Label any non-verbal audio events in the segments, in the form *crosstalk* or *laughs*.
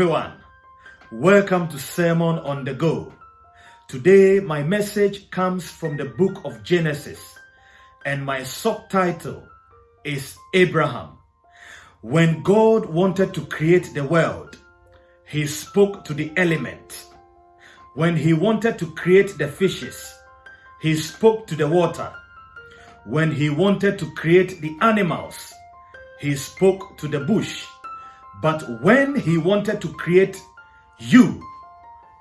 Everyone. Welcome to Sermon on the Go. Today, my message comes from the book of Genesis, and my subtitle is Abraham. When God wanted to create the world, he spoke to the element. When he wanted to create the fishes, he spoke to the water. When he wanted to create the animals, he spoke to the bush. But when he wanted to create you,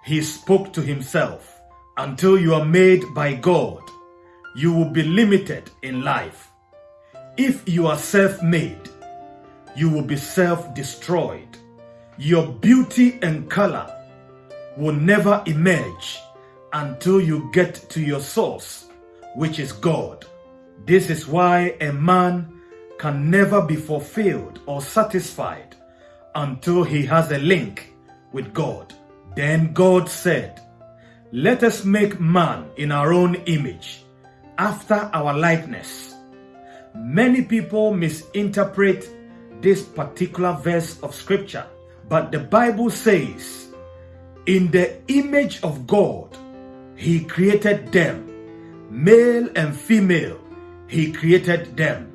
he spoke to himself. Until you are made by God, you will be limited in life. If you are self-made, you will be self-destroyed. Your beauty and color will never emerge until you get to your source, which is God. This is why a man can never be fulfilled or satisfied until he has a link with God. Then God said, Let us make man in our own image, after our likeness. Many people misinterpret this particular verse of scripture, but the Bible says, In the image of God, he created them, male and female, he created them.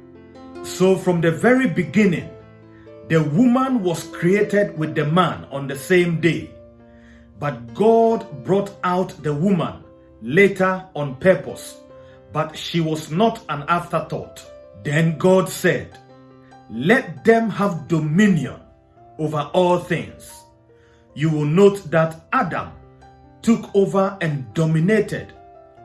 So from the very beginning, the woman was created with the man on the same day. But God brought out the woman later on purpose, but she was not an afterthought. Then God said, Let them have dominion over all things. You will note that Adam took over and dominated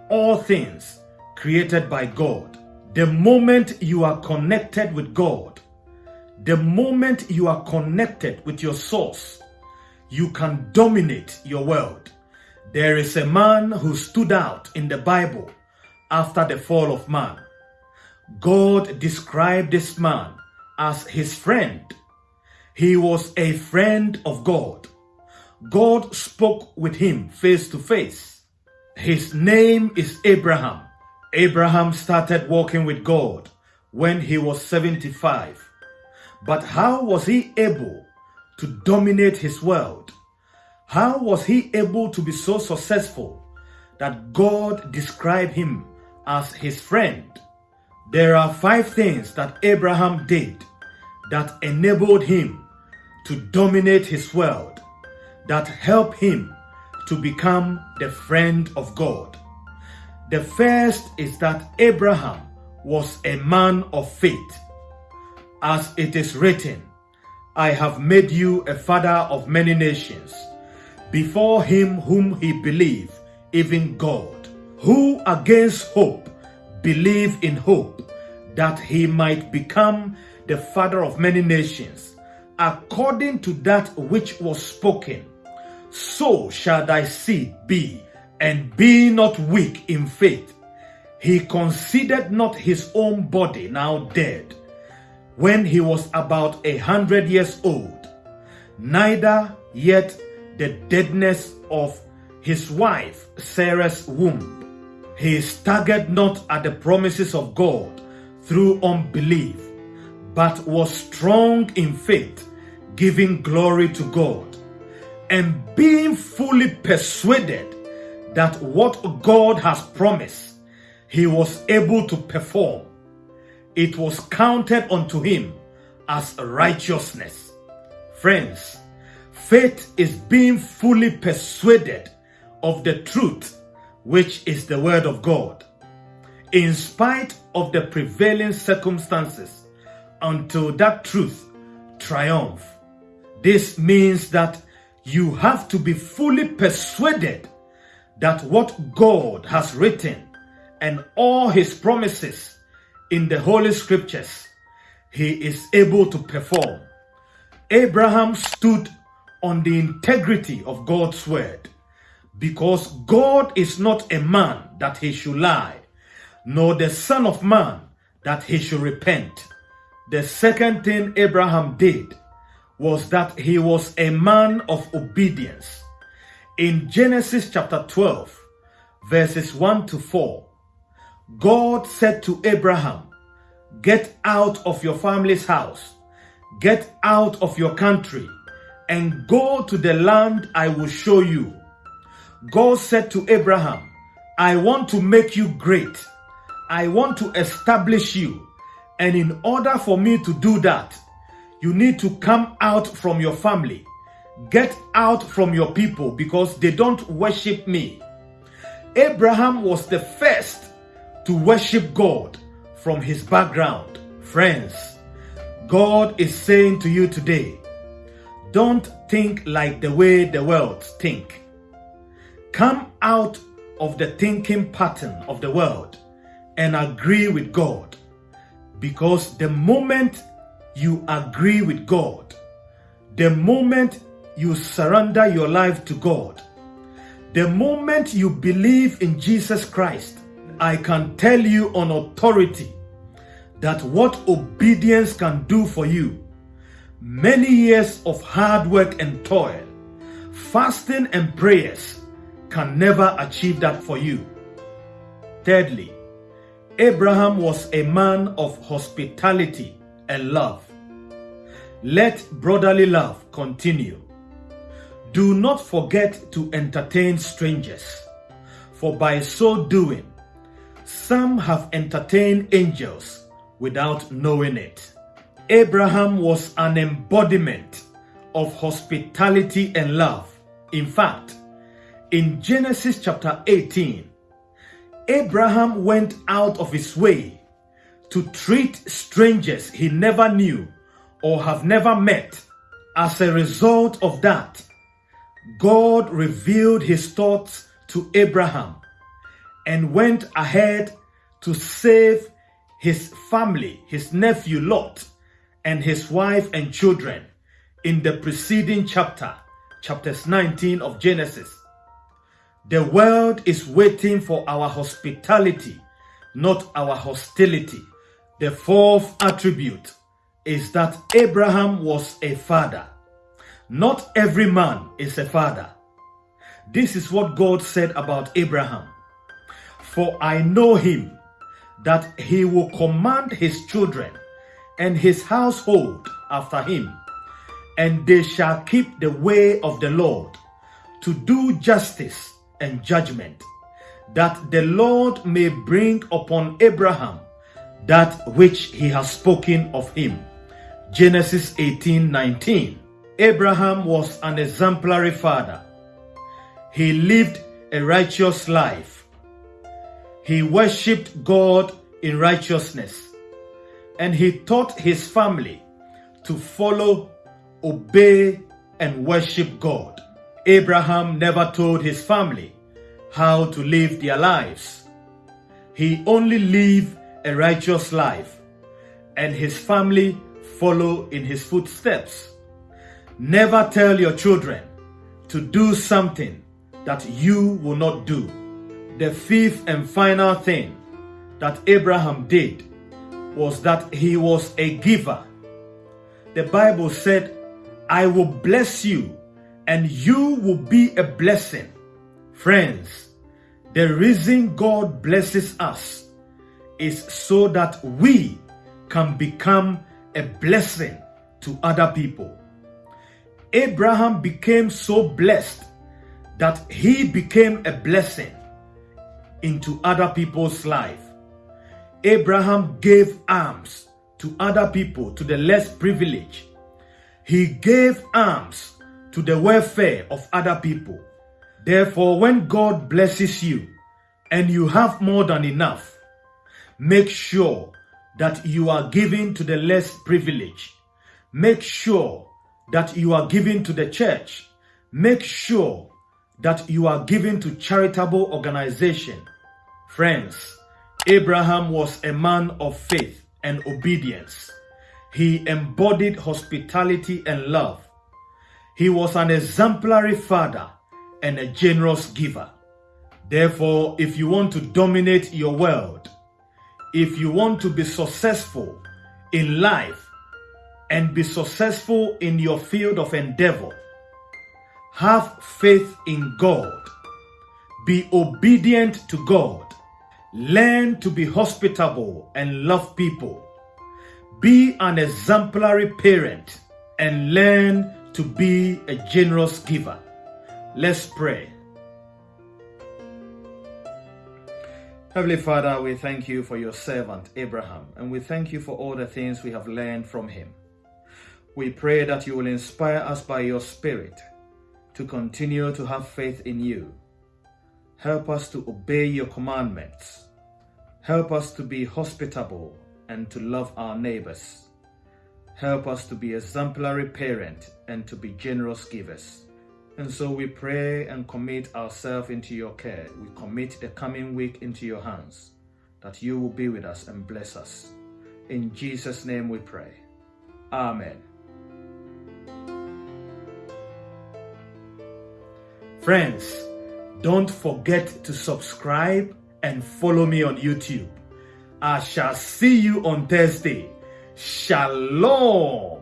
all things created by God. The moment you are connected with God, the moment you are connected with your source, you can dominate your world. There is a man who stood out in the Bible after the fall of man. God described this man as his friend. He was a friend of God. God spoke with him face to face. His name is Abraham. Abraham started walking with God when he was 75. But how was he able to dominate his world? How was he able to be so successful that God described him as his friend? There are five things that Abraham did that enabled him to dominate his world, that helped him to become the friend of God. The first is that Abraham was a man of faith as it is written, I have made you a father of many nations, before him whom he believed, even God, who against hope believed in hope, that he might become the father of many nations, according to that which was spoken. So shall thy seed be, and be not weak in faith. He considered not his own body now dead, when he was about a hundred years old, neither yet the deadness of his wife Sarah's womb. He staggered not at the promises of God through unbelief, but was strong in faith, giving glory to God, and being fully persuaded that what God has promised, he was able to perform it was counted unto him as righteousness. Friends, faith is being fully persuaded of the truth, which is the word of God, in spite of the prevailing circumstances, until that truth triumph. This means that you have to be fully persuaded that what God has written and all his promises in the Holy Scriptures, he is able to perform. Abraham stood on the integrity of God's word because God is not a man that he should lie, nor the son of man that he should repent. The second thing Abraham did was that he was a man of obedience. In Genesis chapter 12, verses 1 to 4, God said to Abraham, Get out of your family's house, get out of your country, and go to the land I will show you. God said to Abraham, I want to make you great. I want to establish you. And in order for me to do that, you need to come out from your family. Get out from your people because they don't worship me. Abraham was the first to worship God from his background. Friends, God is saying to you today, don't think like the way the world think. Come out of the thinking pattern of the world and agree with God. Because the moment you agree with God, the moment you surrender your life to God, the moment you believe in Jesus Christ, I can tell you on authority that what obedience can do for you, many years of hard work and toil, fasting and prayers can never achieve that for you. Thirdly, Abraham was a man of hospitality and love. Let brotherly love continue. Do not forget to entertain strangers, for by so doing, some have entertained angels without knowing it. Abraham was an embodiment of hospitality and love. In fact, in Genesis chapter 18, Abraham went out of his way to treat strangers he never knew or have never met. As a result of that, God revealed his thoughts to Abraham and went ahead to save his family, his nephew Lot, and his wife and children in the preceding chapter, chapters 19 of Genesis. The world is waiting for our hospitality, not our hostility. The fourth attribute is that Abraham was a father. Not every man is a father. This is what God said about Abraham. For I know him, that he will command his children and his household after him, and they shall keep the way of the Lord to do justice and judgment, that the Lord may bring upon Abraham that which he has spoken of him. Genesis 18 19. Abraham was an exemplary father. He lived a righteous life. He worshipped God in righteousness. And he taught his family to follow, obey, and worship God. Abraham never told his family how to live their lives. He only lived a righteous life, and his family follow in his footsteps. Never tell your children to do something that you will not do. The fifth and final thing that Abraham did was that he was a giver. The Bible said, I will bless you and you will be a blessing. Friends, the reason God blesses us is so that we can become a blessing to other people. Abraham became so blessed that he became a blessing into other people's life. Abraham gave alms to other people, to the less privileged. He gave alms to the welfare of other people. Therefore, when God blesses you and you have more than enough, make sure that you are giving to the less privileged. Make sure that you are giving to the church. Make sure that you are giving to charitable organization. Friends, Abraham was a man of faith and obedience. He embodied hospitality and love. He was an exemplary father and a generous giver. Therefore, if you want to dominate your world, if you want to be successful in life and be successful in your field of endeavor, have faith in God. Be obedient to God Learn to be hospitable and love people. Be an exemplary parent and learn to be a generous giver. Let's pray. Heavenly Father, we thank you for your servant Abraham, and we thank you for all the things we have learned from him. We pray that you will inspire us by your Spirit to continue to have faith in you. Help us to obey your commandments. Help us to be hospitable and to love our neighbors. Help us to be exemplary parent and to be generous givers. And so we pray and commit ourselves into your care. We commit the coming week into your hands, that you will be with us and bless us. In Jesus' name we pray. Amen. Friends, don't forget to subscribe and follow me on YouTube. I shall see you on Thursday. Shalom.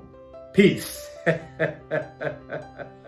Peace. *laughs*